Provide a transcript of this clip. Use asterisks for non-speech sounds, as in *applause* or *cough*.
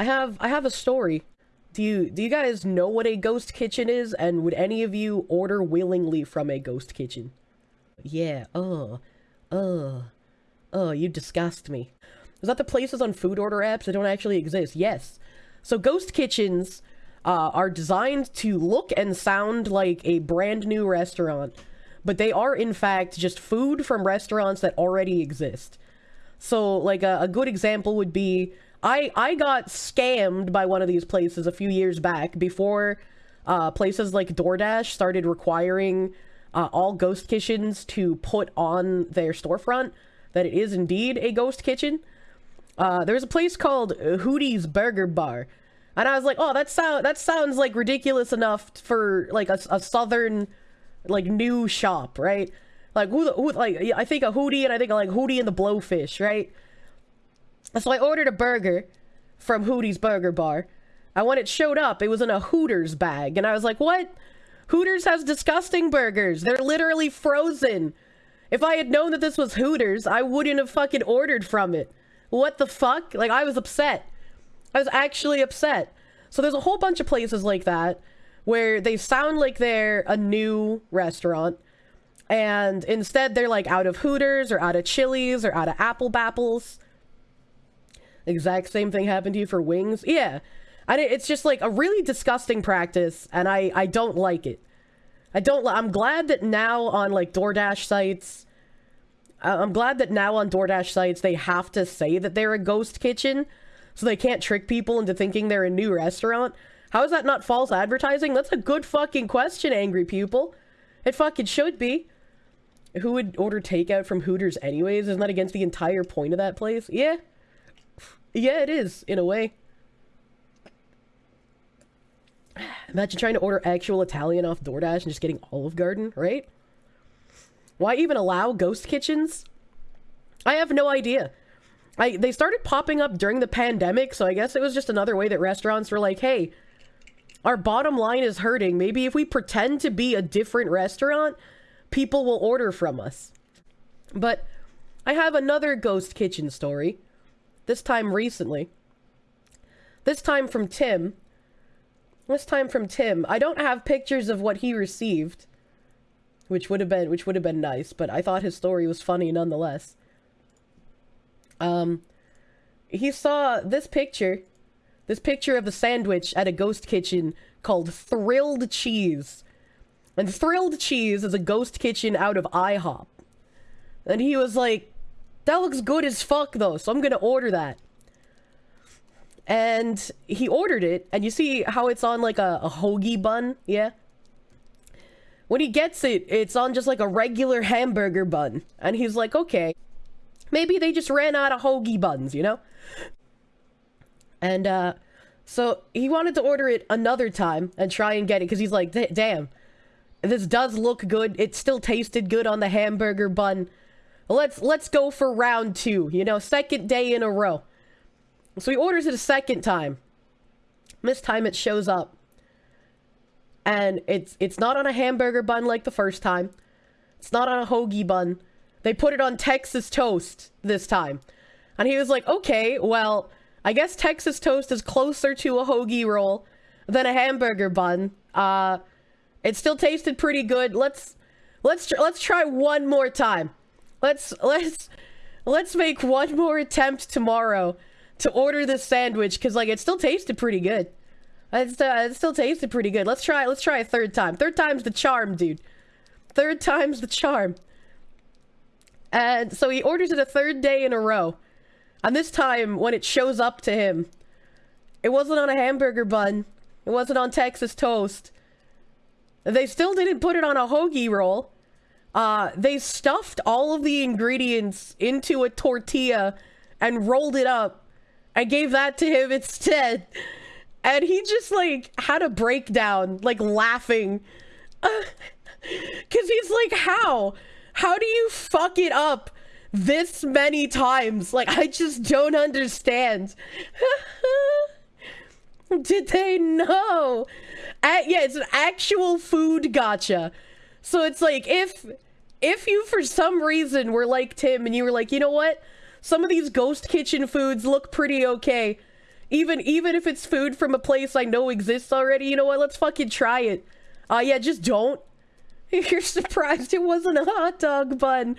I have I have a story. Do you do you guys know what a ghost kitchen is and would any of you order willingly from a ghost kitchen? Yeah. Oh. Oh. Oh, you disgust me. Is that the places on food order apps that don't actually exist? Yes. So ghost kitchens uh, are designed to look and sound like a brand new restaurant, but they are in fact just food from restaurants that already exist. So like a, a good example would be I I got scammed by one of these places a few years back before uh, places like DoorDash started requiring uh, all ghost kitchens to put on their storefront that it is indeed a ghost kitchen. Uh, there's a place called Hootie's Burger Bar, and I was like, oh, that sound that sounds like ridiculous enough for like a, a southern like new shop, right? Like who the who like I think a Hootie and I think like Hootie and the Blowfish, right? So I ordered a burger from Hootie's Burger Bar. And when it showed up, it was in a Hooters bag. And I was like, what? Hooters has disgusting burgers. They're literally frozen. If I had known that this was Hooters, I wouldn't have fucking ordered from it. What the fuck? Like, I was upset. I was actually upset. So there's a whole bunch of places like that where they sound like they're a new restaurant. And instead, they're like out of Hooters or out of Chili's or out of Apple Bapples. Exact same thing happened to you for wings? Yeah. I, it's just like a really disgusting practice, and I, I don't like it. I don't. I'm glad that now on like DoorDash sites, I'm glad that now on DoorDash sites they have to say that they're a ghost kitchen, so they can't trick people into thinking they're a new restaurant. How is that not false advertising? That's a good fucking question, angry pupil. It fucking should be. Who would order takeout from Hooters anyways? Isn't that against the entire point of that place? Yeah. Yeah, it is, in a way. Imagine trying to order actual Italian off DoorDash and just getting Olive Garden, right? Why even allow ghost kitchens? I have no idea. I, they started popping up during the pandemic, so I guess it was just another way that restaurants were like, hey, our bottom line is hurting. Maybe if we pretend to be a different restaurant, people will order from us. But I have another ghost kitchen story. This time recently. This time from Tim. This time from Tim. I don't have pictures of what he received. Which would have been which would have been nice, but I thought his story was funny nonetheless. Um he saw this picture. This picture of a sandwich at a ghost kitchen called Thrilled Cheese. And Thrilled Cheese is a ghost kitchen out of IHOP. And he was like, that looks good as fuck, though, so I'm gonna order that. And he ordered it, and you see how it's on, like, a, a hoagie bun? Yeah? When he gets it, it's on just, like, a regular hamburger bun. And he's like, okay, maybe they just ran out of hoagie buns, you know? And, uh, so he wanted to order it another time and try and get it, because he's like, damn, this does look good. It still tasted good on the hamburger bun let's let's go for round two. You know, second day in a row. So he orders it a second time. This time it shows up. And it's it's not on a hamburger bun like the first time. It's not on a hoagie bun. They put it on Texas toast this time. And he was like, okay, well, I guess Texas toast is closer to a hoagie roll than a hamburger bun. Uh, it still tasted pretty good. Let's let's let's try one more time. Let's let's let's make one more attempt tomorrow to order this sandwich because like it still tasted pretty good. It's, uh, it still tasted pretty good. Let's try let's try a third time. Third time's the charm, dude. Third time's the charm. And so he orders it a third day in a row. And this time, when it shows up to him, it wasn't on a hamburger bun. It wasn't on Texas toast. They still didn't put it on a hoagie roll. Uh, they stuffed all of the ingredients into a tortilla and rolled it up. I gave that to him instead. And he just like had a breakdown, like laughing. *laughs* Cause he's like, how? How do you fuck it up this many times? Like, I just don't understand. *laughs* Did they know? Yeah, it's an actual food gotcha. So it's like if if you for some reason were like Tim and you were like, you know what? Some of these ghost kitchen foods look pretty okay. Even even if it's food from a place I know exists already, you know what? Let's fucking try it. Uh, yeah, just don't. If *laughs* you're surprised it wasn't a hot dog bun.